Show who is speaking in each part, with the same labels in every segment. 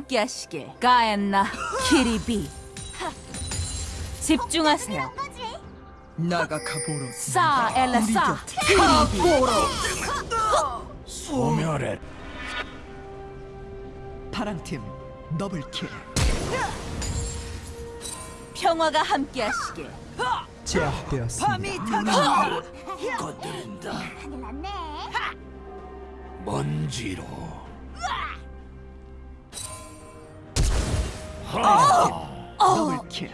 Speaker 1: 함께 하시길. 가엔나 키리비. 집중하세요.
Speaker 2: 나가카보로
Speaker 1: 싸
Speaker 2: 우리
Speaker 1: 카보로.
Speaker 3: 소멸해
Speaker 2: 파랑팀 더블킬
Speaker 1: 평화가 함께 하시길.
Speaker 2: 제압되었습니다.
Speaker 3: 건드린다 먼지로
Speaker 2: 더블킬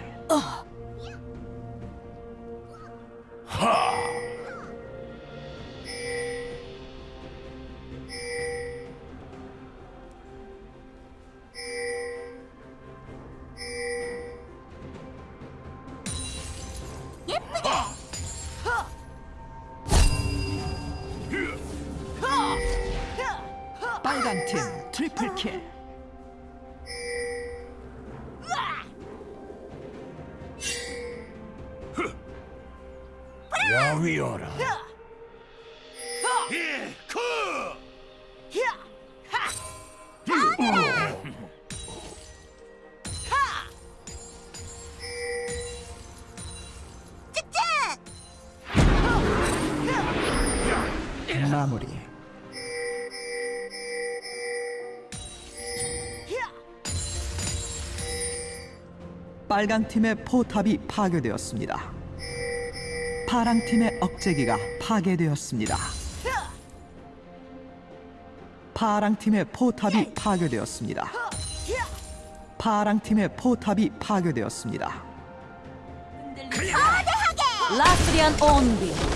Speaker 2: 빨간 팀 트리플 킬
Speaker 3: 야위어라. 예쿠
Speaker 2: 마무리. 빨간 팀의 포탑이 파괴되었습니다. 파랑 팀의 억제기가 파괴되었습니다. 파랑 팀의 포탑이 파괴되었습니다. 파랑 팀의 포탑이 파괴되었습니다.
Speaker 1: 라스리안 온비.